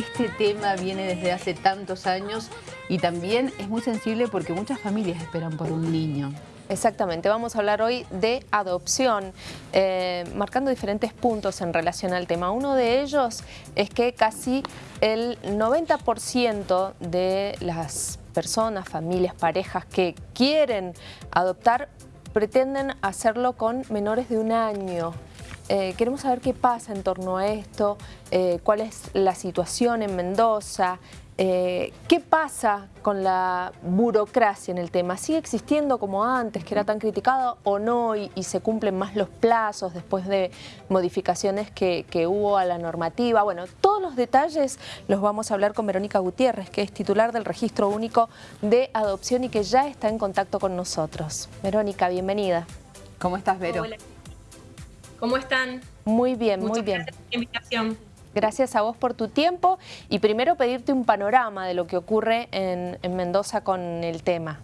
este tema viene desde hace tantos años y también es muy sensible porque muchas familias esperan por un niño. Exactamente, vamos a hablar hoy de adopción, eh, marcando diferentes puntos en relación al tema. Uno de ellos es que casi el 90% de las personas, familias, parejas que quieren adoptar pretenden hacerlo con menores de un año. Eh, queremos saber qué pasa en torno a esto, eh, cuál es la situación en Mendoza, eh, ¿Qué pasa con la burocracia en el tema? ¿Sigue existiendo como antes, que era tan criticado o no y, se cumplen más los plazos después de modificaciones que, hubo a la normativa? Bueno, todos los detalles los vamos a hablar con Verónica Gutiérrez, que es titular del Registro Único de Adopción y que ya está en contacto con nosotros. Verónica, bienvenida. ¿Cómo estás, Vero? Hola. ¿Cómo están? Muy bien, muy bien. Gracias por la invitación. Gracias a vos por tu tiempo y primero pedirte un panorama de lo que ocurre en, Mendoza con el tema.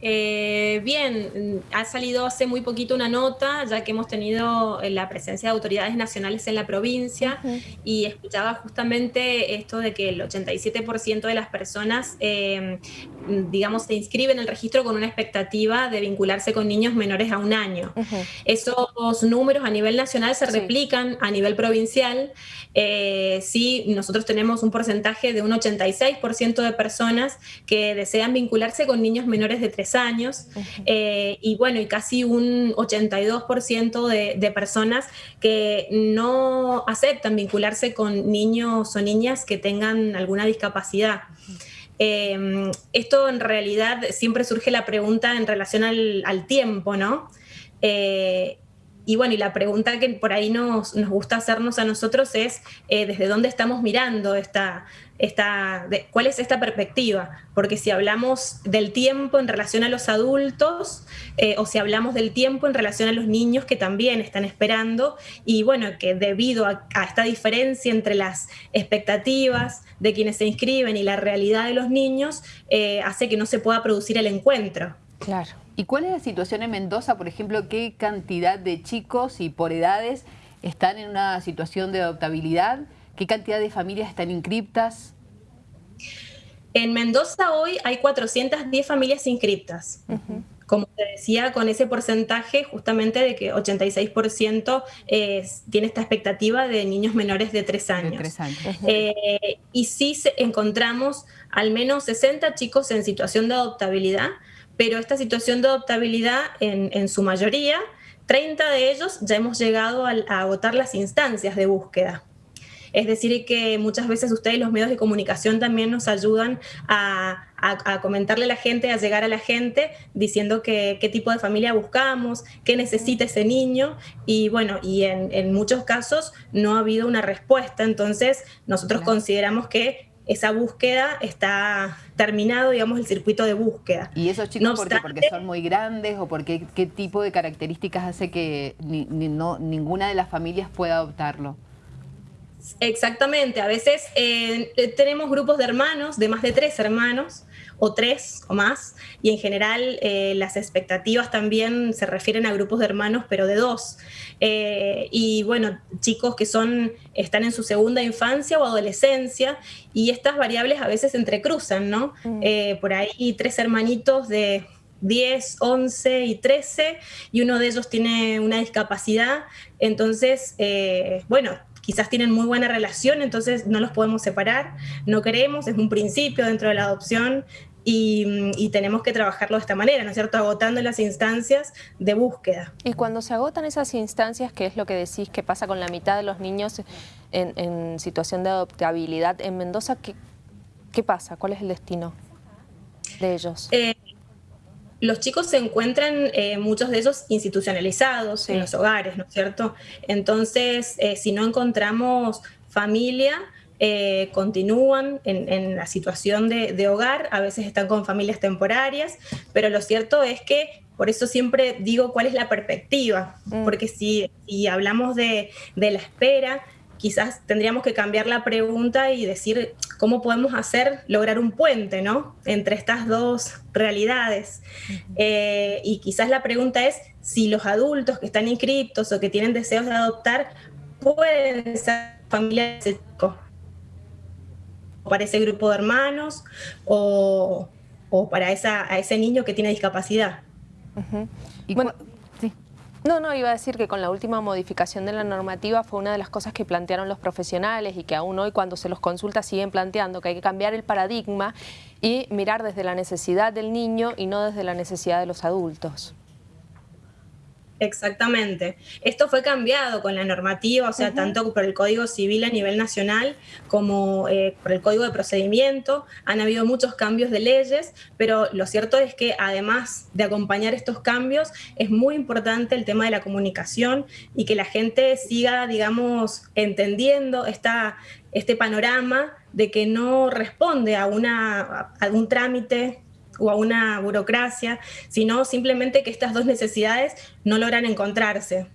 Eh, bien, ha salido hace muy poquito una nota, ya que hemos tenido eh, la presencia de autoridades nacionales en la provincia y escuchaba justamente esto de que el 87% de las personas, eh, digamos, se inscriben en el registro con una expectativa de vincularse con niños menores a un año. Esos números a nivel nacional se replican a nivel provincial. sí, nosotros tenemos un porcentaje de un 86% de personas que desean vincularse con niños menores de 3 años, eh, y bueno, y casi un 82% de, de, personas que no aceptan vincularse con niños o niñas que tengan alguna discapacidad. Em, esto en realidad siempre surge la pregunta en relación al, tiempo, ¿no? Eh, y bueno, y la pregunta que por ahí nos, nos gusta hacernos a nosotros es eh, desde dónde estamos mirando esta, esta de, cuál es esta perspectiva. Porque si hablamos del tiempo en relación a los adultos eh, o si hablamos del tiempo en relación a los niños que también están esperando y bueno, que debido a, esta diferencia entre las expectativas de quienes se inscriben y la realidad de los niños, eh, hace que no se pueda producir el encuentro. Claro. ¿Y cuál es la situación en Mendoza, por ejemplo? ¿Qué cantidad de chicos y por edades están en una situación de adoptabilidad? ¿Qué cantidad de familias están inscriptas? En Mendoza hoy hay 410 familias inscriptas. Como te decía, con ese porcentaje justamente de que 86% tiene esta expectativa de niños menores de 3 años. Eh, y sí encontramos al menos 60 chicos en situación de adoptabilidad, pero esta situación de adoptabilidad, en, su mayoría, 30 de ellos ya hemos llegado a, agotar las instancias de búsqueda. Es decir, que muchas veces ustedes, los medios de comunicación, también nos ayudan a, comentarle a la gente, a llegar a la gente, diciendo qué tipo de familia buscamos, qué necesita ese niño. Y bueno, y en, muchos casos no ha habido una respuesta. Entonces, nosotros consideramos que esa búsqueda está terminado, digamos, el circuito de búsqueda. ¿Y esos chicos porque son muy grandes o porque qué tipo de características hace que no, ninguna de las familias pueda adoptarlo? Exactamente, a veces eh, tenemos grupos de hermanos, de más de tres hermanos, o tres o más, y en general eh, las expectativas también se refieren a grupos de hermanos, pero de dos. Eh, y bueno, chicos que son, están en su segunda infancia o adolescencia, y estas variables a veces se entrecruzan, ¿no? Mm. Eh, por ahí tres hermanitos de 10, 11 y 13, y uno de ellos tiene una discapacidad, entonces, bueno, quizás tienen muy buena relación, entonces no los podemos separar, no queremos, es un principio dentro de la adopción y, tenemos que trabajarlo de esta manera, ¿no es cierto? Agotando las instancias de búsqueda. Y cuando se agotan esas instancias, ¿qué es lo que decís que pasa con la mitad de los niños en, situación de adoptabilidad en Mendoza? ¿qué, ¿Qué, pasa? ¿Cuál es el destino de ellos? Eh, los chicos se encuentran, eh, muchos de ellos, institucionalizados en los hogares, ¿no es cierto? Entonces, eh, si no encontramos familia, eh, continúan en, la situación de, hogar, a veces están con familias temporarias, pero lo cierto es que por eso siempre digo cuál es la perspectiva, mm. porque si, hablamos de, la espera, quizás tendríamos que cambiar la pregunta y decir cómo podemos hacer, lograr un puente, ¿no? Entre estas dos realidades. Eh, y quizás la pregunta es si los adultos que están inscriptos o que tienen deseos de adoptar pueden ser familias de para ese grupo de hermanos o, para esa, a ese niño que tiene discapacidad. y bueno, No, no, iba a decir que con la última modificación de la normativa fue una de las cosas que plantearon los profesionales y que aún hoy cuando se los consulta siguen planteando que hay que cambiar el paradigma y mirar desde la necesidad del niño y no desde la necesidad de los adultos. Exactamente. Esto fue cambiado con la normativa, o sea, tanto por el Código Civil a nivel nacional como eh, por el Código de Procedimiento. Han habido muchos cambios de leyes, pero lo cierto es que además de acompañar estos cambios, es muy importante el tema de la comunicación y que la gente siga, digamos, entendiendo esta, este panorama de que no responde a, una, a algún trámite o a una burocracia, sino simplemente que estas dos necesidades no logran encontrarse.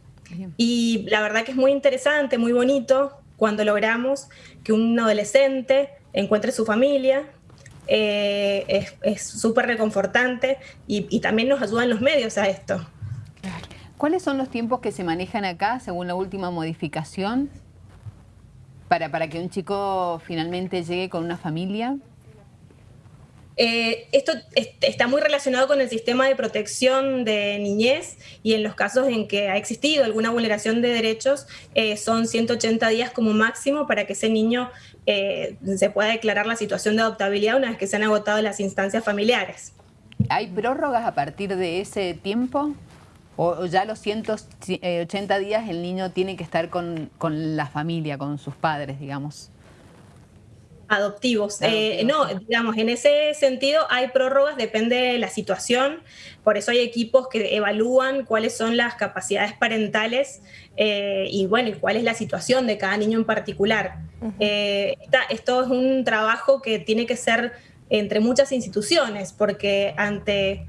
Y la verdad que es muy interesante, muy bonito cuando logramos que un adolescente encuentre su familia, eh, es súper reconfortante y, también nos ayudan los medios a esto. ¿Cuáles son los tiempos que se manejan acá según la última modificación para, para que un chico finalmente llegue con una familia? Eh, esto está muy relacionado con el sistema de protección de niñez y en los casos en que ha existido alguna vulneración de derechos eh, son 180 días como máximo para que ese niño eh, se pueda declarar la situación de adoptabilidad una vez que se han agotado las instancias familiares. ¿Hay prórrogas a partir de ese tiempo? ¿O ya los 180 días el niño tiene que estar con la familia, con sus padres, digamos? Adoptivos. Eh, no, digamos, en ese sentido hay prórrogas, depende de la situación, por eso hay equipos que evalúan cuáles son las capacidades parentales eh, y bueno, y cuál es la situación de cada niño en particular. Eh, esto es un trabajo que tiene que ser entre muchas instituciones, porque ante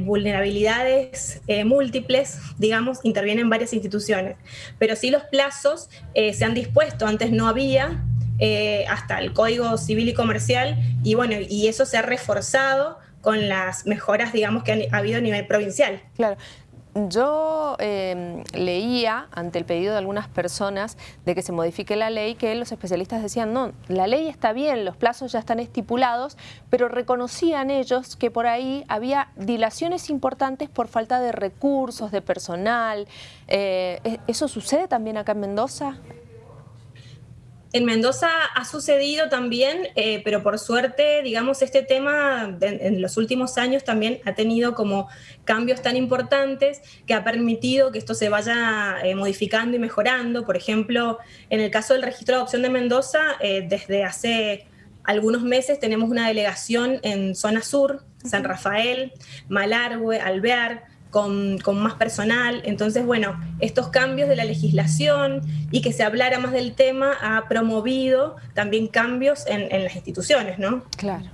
vulnerabilidades múltiples, digamos, intervienen varias instituciones. Pero sí los plazos se han dispuesto, antes no había, eh, hasta el Código Civil y Comercial, y bueno, y eso se ha reforzado con las mejoras, digamos, que ha habido a nivel provincial. Claro. Yo em, leía ante el pedido de algunas personas de que se modifique la ley que los especialistas decían, no, la ley está bien, los plazos ya están estipulados, pero reconocían ellos que por ahí había dilaciones importantes por falta de recursos, de personal. Eh, ¿e-, ¿Eso sucede también acá en Mendoza? En Mendoza ha sucedido también, eh, pero por suerte, digamos, este tema en los últimos años también ha tenido como cambios tan importantes que ha permitido que esto se vaya eh, modificando y mejorando. Por ejemplo, en el caso del registro de adopción de Mendoza, eh, desde hace algunos meses tenemos una delegación en zona sur, San Rafael, Malargüe, Alvear, con, más personal. Entonces, bueno, estos cambios de la legislación y que se hablara más del tema ha promovido también cambios en, las instituciones, ¿no? Claro.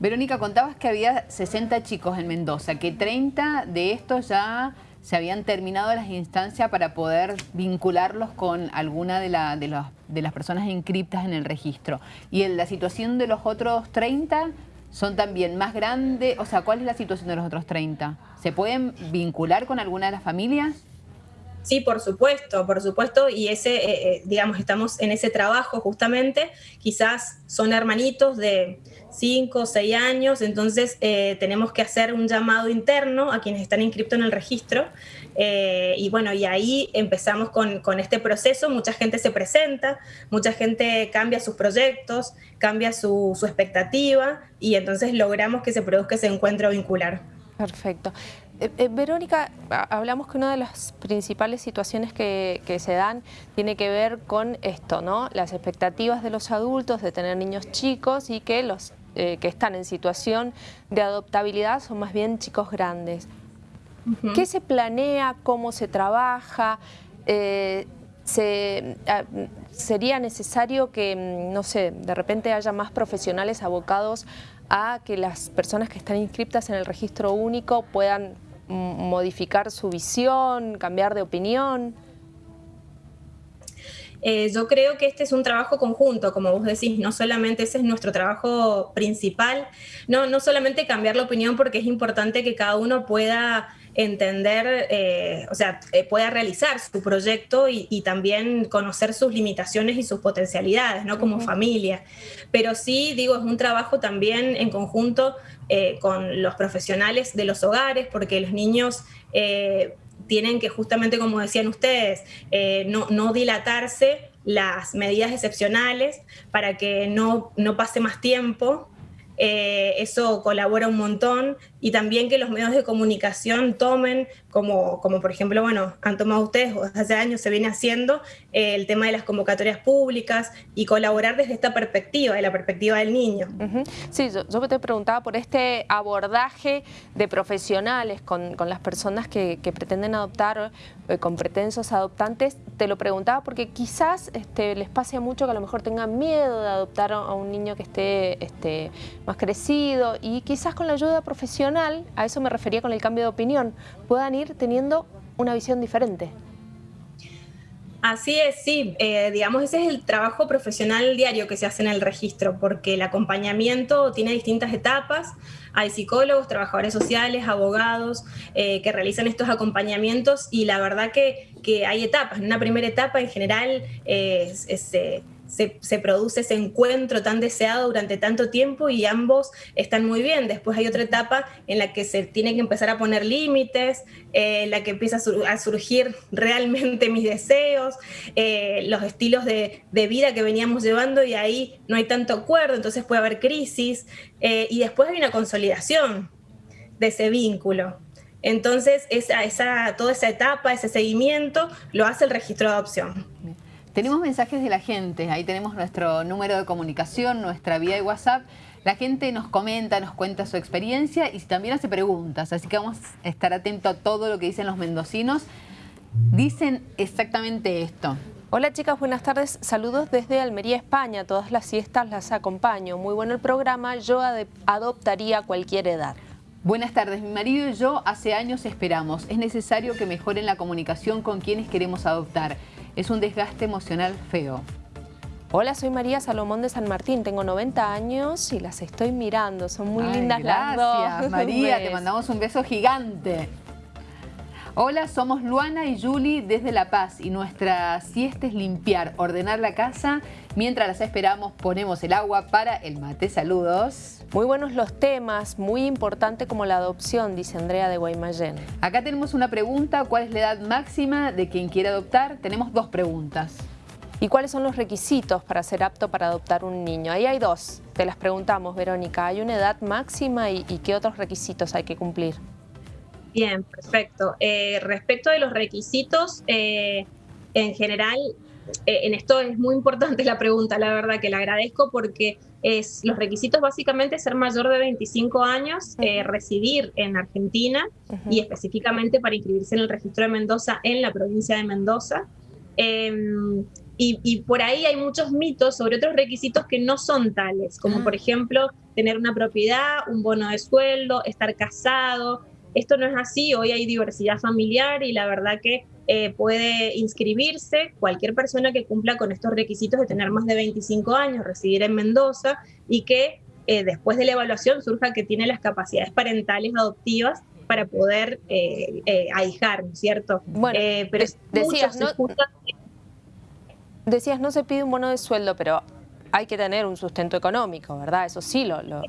Verónica, contabas que había 60 chicos en Mendoza, que 30 de estos ya se habían terminado las instancias para poder vincularlos con alguna de, de, de las personas inscriptas en el registro. Y en la situación de los otros 30 son también más grandes, o sea, ¿cuál es la situación de los otros 30? ¿Se pueden vincular con alguna de las familias? Sí, por supuesto, por supuesto, y ese, eh, eh, digamos, estamos en ese trabajo justamente, quizás son hermanitos de 5 o 6 años, entonces eh, tenemos que hacer un llamado interno a quienes están inscritos en el registro, y bueno, y ahí empezamos con, este proceso, mucha gente se presenta, mucha gente cambia sus proyectos, cambia su, expectativa, y entonces logramos que se produzca ese encuentro vincular. Perfecto. Eh, eh, Verónica, hablamos que una de las principales situaciones que, se dan tiene que ver con esto, ¿no? Las expectativas de los adultos de tener niños chicos y que los eh, que están en situación de adoptabilidad son más bien chicos grandes. ¿Qué se planea? ¿Cómo se trabaja? Ah, ¿Sería necesario que, mm, no sé, de repente haya más profesionales abocados a que las personas que están inscritas en el registro único puedan modificar su visión, cambiar de opinión? eh, yo creo que este es un trabajo conjunto, como vos decís, no solamente ese es nuestro trabajo principal, no, no solamente cambiar la opinión porque es importante que cada uno pueda entender, eh, o sea, eh, pueda realizar su proyecto y, también conocer sus limitaciones y sus potencialidades, ¿no? Como familia. Pero sí, digo, es un trabajo también en conjunto con los profesionales de los hogares, porque los niños tienen que justamente, como decían ustedes, eh, no, no, dilatarse las medidas excepcionales para que no, no pase más tiempo. Eh, eso colabora un montón y también que los medios de comunicación tomen, como, como por ejemplo, bueno, han tomado ustedes, hace años se viene haciendo, eh, el tema de las convocatorias públicas y colaborar desde esta perspectiva, de la perspectiva del niño. Sí, yo, yo, te preguntaba por este abordaje de profesionales con, con las personas que, que pretenden adoptar, eh, con pretensos adoptantes, te lo preguntaba porque quizás este, les pase mucho que a lo mejor tengan miedo de adoptar a un niño que esté este, más crecido y quizás con la ayuda profesional a eso me refería con el cambio de opinión, puedan ir teniendo una visión diferente. Así es, sí, eh, digamos, ese es el trabajo profesional diario que se hace en el registro, porque el acompañamiento tiene distintas etapas, hay psicólogos, trabajadores sociales, abogados eh, que realizan estos acompañamientos y la verdad que, que, hay etapas, en una primera etapa en general eh, es se, produce ese encuentro tan deseado durante tanto tiempo y ambos están muy bien. Después hay otra etapa en la que se tiene que empezar a poner límites, eh, en la que empieza a, surgir realmente mis deseos, eh, los estilos de, vida que veníamos llevando y ahí no hay tanto acuerdo, entonces puede haber crisis eh, y después hay una consolidación de ese vínculo. Entonces, esa, esa, toda esa etapa, ese seguimiento, lo hace el registro de adopción. Tenemos mensajes de la gente, ahí tenemos nuestro número de comunicación, nuestra vía de WhatsApp. La gente nos comenta, nos cuenta su experiencia y también hace preguntas, así que vamos a estar atentos a todo lo que dicen los mendocinos. Dicen exactamente esto. Hola chicas, buenas tardes. Saludos desde Almería, España. Todas las siestas las acompaño. Muy bueno el programa. Yo adoptaría a cualquier edad. Buenas tardes. Mi marido y yo hace años esperamos. Es necesario que mejoren la comunicación con quienes queremos adoptar es un desgaste emocional feo. Hola, soy María Salomón de San Martín, tengo 90 años y las estoy mirando, son muy lindas las dos. Gracias, María, te mandamos un beso gigante. Hola, somos Luana y Julie desde La Paz y nuestra siesta es limpiar, ordenar la casa. Mientras las esperamos, ponemos el agua para el mate. Saludos. Muy buenos los temas, muy importante como la adopción, dice Andrea de Guaymallén. Acá tenemos una pregunta, ¿cuál es la edad máxima de quien quiere adoptar? Tenemos dos preguntas. ¿Y cuáles son los requisitos para ser apto para adoptar un niño? Ahí hay dos, te las preguntamos, Verónica. ¿Hay una edad máxima y, y qué otros requisitos hay que cumplir? Bien, perfecto. Eh, respecto de los requisitos, eh, en general, eh, en esto es muy importante la pregunta, la verdad que la agradezco porque es los requisitos básicamente ser mayor de 25 años, residir en Argentina y específicamente para inscribirse en el registro de Mendoza en la provincia de Mendoza. Em, y, y, por ahí hay muchos mitos sobre otros requisitos que no son tales, como por ejemplo tener una propiedad, un bono de sueldo, estar casado, esto no es así, hoy hay diversidad familiar y la verdad que eh, puede inscribirse cualquier persona que cumpla con estos requisitos de tener más de 25 años, residir en Mendoza y que eh, después de la evaluación surja que tiene las capacidades parentales adoptivas para poder eh, ahijar, ¿no es cierto? Bueno, pero decías, no, decías, no se pide un bono de sueldo, pero hay que tener un sustento económico, ¿verdad? Eso sí lo... lo...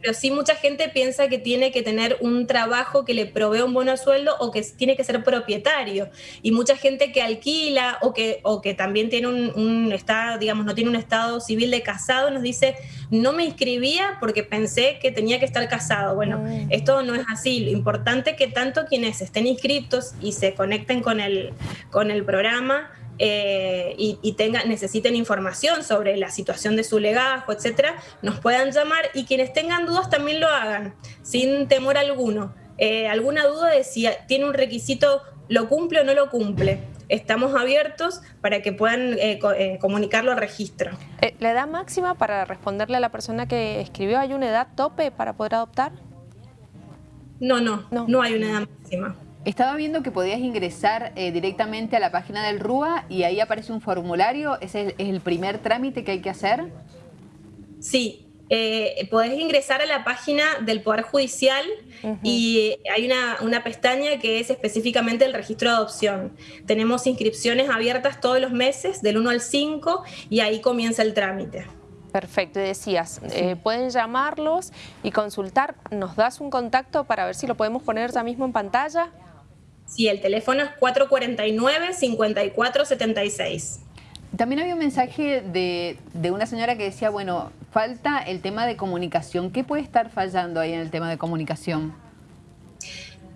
Pero sí mucha gente piensa que tiene que tener un trabajo que le provee un bono sueldo o que tiene que ser propietario. Y mucha gente que alquila o que, o que también tiene un, estado, digamos, no tiene un estado civil de casado, nos dice, no me inscribía porque pensé que tenía que estar casado. Bueno, mm. esto no es así. Lo importante es que tanto quienes estén inscritos y se conecten con el, con el programa, eh, y, tengan, necesiten información sobre la situación de su legajo, etcétera, nos puedan llamar y quienes tengan dudas también lo hagan, sin temor alguno. Eh, alguna duda de si tiene un requisito, lo cumple o no lo cumple. Estamos abiertos para que puedan eh, comunicarlo al registro. ¿La edad máxima para responderle a la persona que escribió, hay una edad tope para poder adoptar? No, no, no, no hay una edad máxima. Estaba viendo que podías ingresar eh, directamente a la página del RUA y ahí aparece un formulario. ¿Ese es el primer trámite que hay que hacer? Sí, eh, podés ingresar a la página del Poder Judicial y hay una, pestaña que es específicamente el registro de adopción. Tenemos inscripciones abiertas todos los meses, del 1 al 5, y ahí comienza el trámite. Perfecto, y decías, eh, pueden llamarlos y consultar. ¿Nos das un contacto para ver si lo podemos poner ya mismo en pantalla? Sí, el teléfono es 449-5476. También había un mensaje de, una señora que decía, bueno, falta el tema de comunicación. ¿Qué puede estar fallando ahí en el tema de comunicación?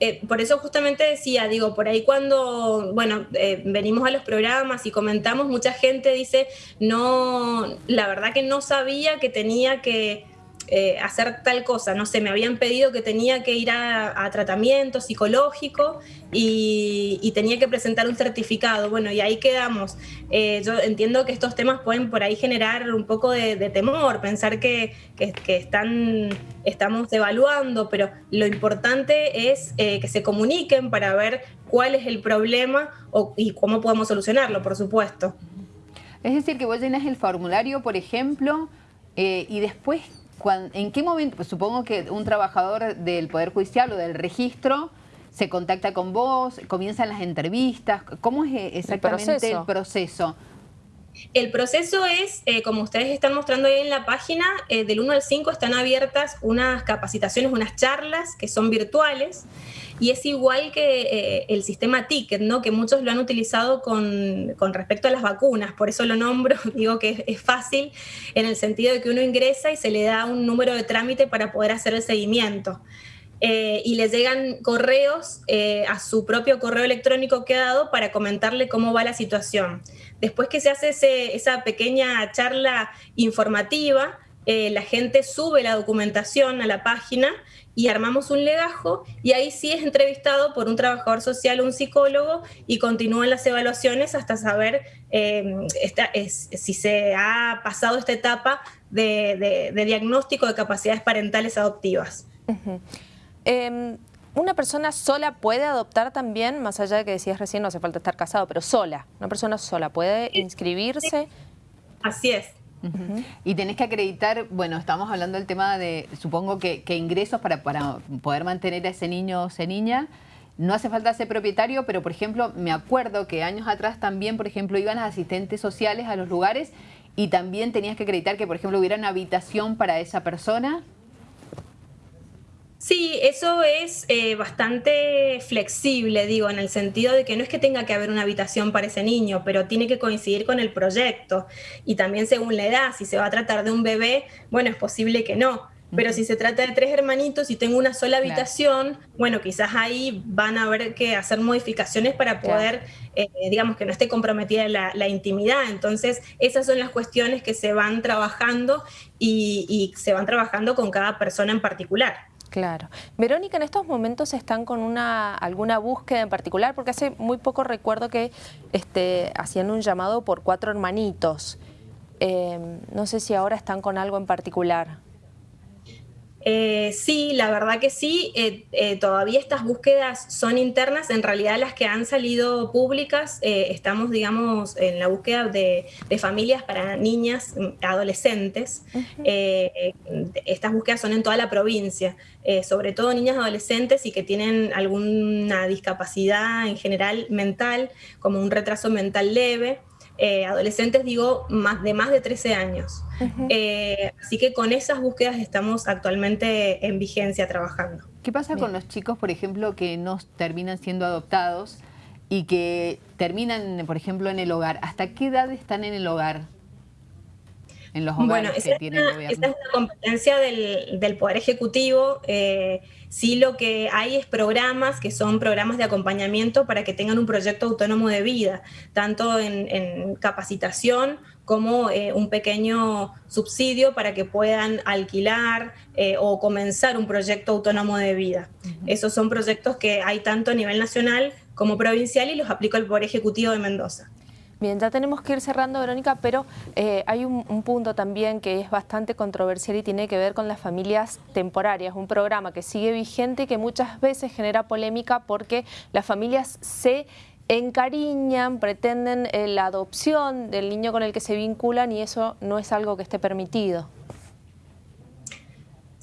Eh, por eso justamente decía, digo, por ahí cuando, bueno, eh, venimos a los programas y comentamos, mucha gente dice, no, la verdad que no sabía que tenía que eh, hacer tal cosa, no sé, me habían pedido que tenía que ir a, tratamiento psicológico y, tenía que presentar un certificado, bueno, y ahí quedamos. Eh, yo entiendo que estos temas pueden por ahí generar un poco de, temor, pensar que, están, estamos evaluando, pero lo importante es eh, que se comuniquen para ver cuál es el problema y cómo podemos solucionarlo, por supuesto. Es decir, que vos llenas el formulario, por ejemplo, y después ¿En qué momento? Pues supongo que un trabajador del Poder Judicial o del registro se contacta con vos, comienzan las entrevistas. ¿Cómo es exactamente el proceso? El proceso es, eh, como ustedes están mostrando ahí en la página, eh, del 1 al 5 están abiertas unas capacitaciones, unas charlas que son virtuales y es igual que eh, el sistema Ticket, ¿no? que muchos lo han utilizado con, respecto a las vacunas, por eso lo nombro, digo que es, fácil en el sentido de que uno ingresa y se le da un número de trámite para poder hacer el seguimiento. Eh, y le llegan correos eh, a su propio correo electrónico que ha dado para comentarle cómo va la situación. Después que se hace esa pequeña charla informativa, la gente sube la documentación a la página y armamos un legajo y ahí sí es entrevistado por un trabajador social un psicólogo y continúan las evaluaciones hasta saber em, si se ha pasado esta etapa de, diagnóstico de capacidades parentales adoptivas. Em, ¿Una persona sola puede adoptar también, más allá de que decías recién, no hace falta estar casado, pero sola, una persona sola puede inscribirse? Así es. Y tenés que acreditar, bueno, estamos hablando del tema de, supongo que, ingresos para, para, poder mantener a ese niño o esa niña. No hace falta ser propietario, pero por ejemplo, me acuerdo que años atrás también, por ejemplo, iban las asistentes sociales a los lugares y también tenías que acreditar que, por ejemplo, hubiera una habitación para esa persona. Sí, eso es eh, bastante flexible, digo, en el sentido de que no es que tenga que haber una habitación para ese niño, pero tiene que coincidir con el proyecto. Y también según la edad, si se va a tratar de un bebé, bueno, es posible que no. Pero si se trata de tres hermanitos y tengo una sola habitación, bueno, quizás ahí van a haber que hacer modificaciones para poder, eh, digamos, que no esté comprometida la, intimidad. Entonces, esas son las cuestiones que se van trabajando y se van trabajando con cada persona en particular. Claro. Verónica, en estos momentos están con una alguna búsqueda en particular, porque hace muy poco recuerdo que este, hacían un llamado por cuatro hermanitos. Em, no sé si ahora están con algo en particular. Eh, sí, la verdad que sí. Eh, eh, todavía estas búsquedas son internas. En realidad las que han salido públicas, estamos, digamos, en la búsqueda de, familias para niñas, mm, adolescentes. estas búsquedas son en toda la provincia, sobre todo niñas adolescentes y que tienen alguna discapacidad en general mental, como un retraso mental leve. Eh, adolescentes, digo, más de más de 13 años. Eh, así que con esas búsquedas estamos actualmente en vigencia trabajando. ¿Qué pasa con los chicos, por ejemplo, que no terminan siendo adoptados y que terminan, por ejemplo, en el hogar? ¿Hasta qué edad están en el hogar? En los hogares bueno, esa, que tiene el gobierno. esa es la competencia del, del Poder Ejecutivo. Eh, Sí lo que hay es programas que son programas de acompañamiento para que tengan un proyecto autónomo de vida, tanto en, capacitación como eh, un pequeño subsidio para que puedan alquilar eh, o comenzar un proyecto autónomo de vida. Esos son proyectos que hay tanto a nivel nacional como provincial y los aplica el Poder Ejecutivo de Mendoza. Bien, ya tenemos que ir cerrando, Verónica, pero eh, hay un, punto también que es bastante controversial y tiene que ver con las familias temporarias, un programa que sigue vigente y que muchas veces genera polémica porque las familias se encariñan, pretenden eh, la adopción del niño con el que se vinculan y eso no es algo que esté permitido.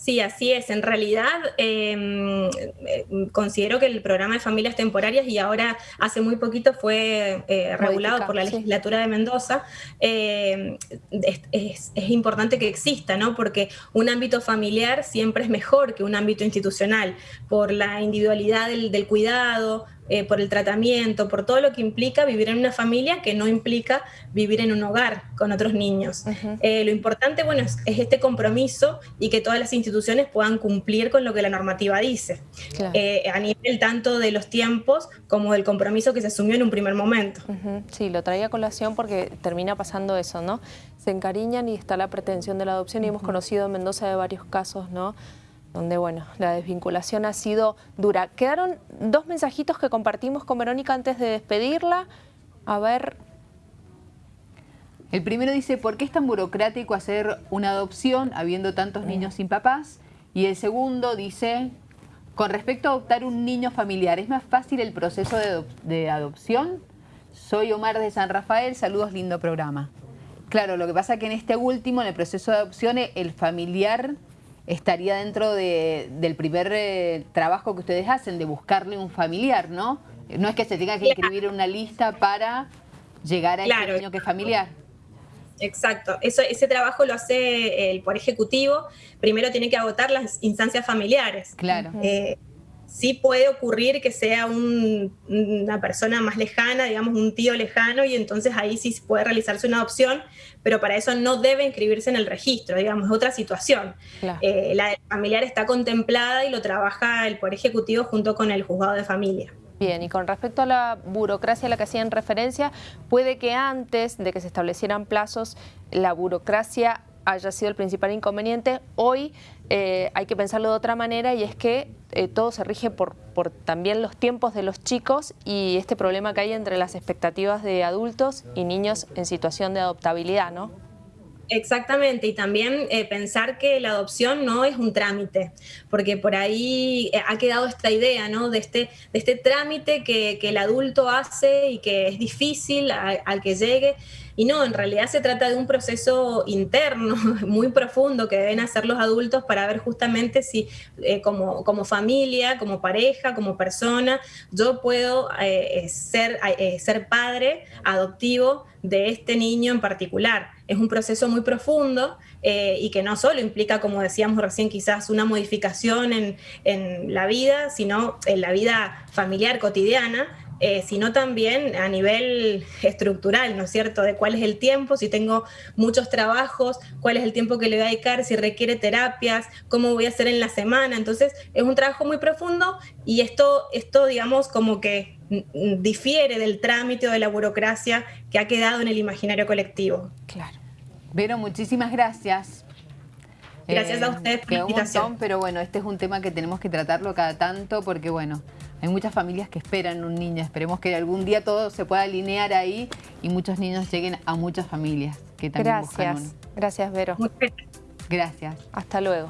Sí, así es. En realidad, em, eh, considero que el programa de familias temporarias, y ahora hace muy poquito fue eh, regulado por la legislatura de Mendoza, em, es, importante que exista, ¿no? Porque un ámbito familiar siempre es mejor que un ámbito institucional, por la individualidad del cuidado, eh, por el tratamiento, por todo lo que implica vivir en una familia que no implica vivir en un hogar con otros niños. Eh, lo importante, bueno, es, este compromiso y que todas las instituciones puedan cumplir con lo que la normativa dice, eh, a nivel tanto de los tiempos como del compromiso que se asumió en un primer momento. Sí, lo traía a colación porque termina pasando eso, ¿no? Se encariñan y está la pretensión de la adopción y hemos conocido en Mendoza de varios casos, ¿no? Donde bueno, la desvinculación ha sido dura. Quedaron dos mensajitos que compartimos con Verónica antes de despedirla. A ver... El primero dice, ¿por qué es tan burocrático hacer una adopción habiendo tantos niños sin papás? Y el segundo dice, con respecto a adoptar un niño familiar, ¿es más fácil el proceso de, adopción? Soy Omar de San Rafael, saludos, lindo programa. Claro, lo que pasa es que en este último, en el proceso de adopción, el familiar estaría dentro del primer eh, trabajo que ustedes hacen, de buscarle un familiar, ¿no? No es que se tenga que escribir una lista para llegar a ese niño que es familiar. Exacto, Eso, ese trabajo lo hace el por ejecutivo, primero tiene que agotar las instancias familiares. Claro. Eh, sí puede ocurrir que sea una persona más lejana, digamos un tío lejano, y entonces ahí sí puede realizarse una adopción, pero para eso no debe inscribirse en el registro, digamos, es otra situación. Eh, la familiar está contemplada y lo trabaja el Poder Ejecutivo junto con el juzgado de familia. Bien, y con respecto a la burocracia a la que hacían referencia, puede que antes de que se establecieran plazos, la burocracia haya sido el principal inconveniente. Hoy eh, hay que pensarlo de otra manera y es que eh, todo se rige por, por también los tiempos de los chicos y este problema que hay entre las expectativas de adultos y niños en situación de adoptabilidad, ¿no? Exactamente, y también eh, pensar que la adopción no es un trámite, porque por ahí ha quedado esta idea ¿no? de, este, de este trámite que, el adulto hace y que es difícil al que llegue. Y no, en realidad se trata de un proceso interno muy profundo que deben hacer los adultos para ver justamente si eh, como, como, familia, como pareja, como persona, yo puedo eh, ser, eh, ser padre adoptivo de este niño en particular. Es un proceso muy profundo y que no solo implica, como decíamos recién, quizás una modificación en, en la vida, sino en la vida familiar cotidiana, eh, sino también a nivel estructural, ¿no es cierto? De cuál es el tiempo, si tengo muchos trabajos, cuál es el tiempo que le voy a dedicar, si requiere terapias, cómo voy a hacer en la semana. Entonces, es un trabajo muy profundo y esto, esto digamos, como que difiere del trámite o de la burocracia que ha quedado en el imaginario colectivo. Claro. Vero, muchísimas gracias. Gracias a eh, usted por la invitación. pero bueno, este es un tema que tenemos que tratarlo cada tanto porque, bueno, hay muchas familias que esperan un niño. Esperemos que algún día todo se pueda alinear ahí y muchos niños lleguen a muchas familias que también Gracias. Buscan Gracias, Vero. Gracias. Hasta luego.